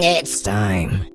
It's time.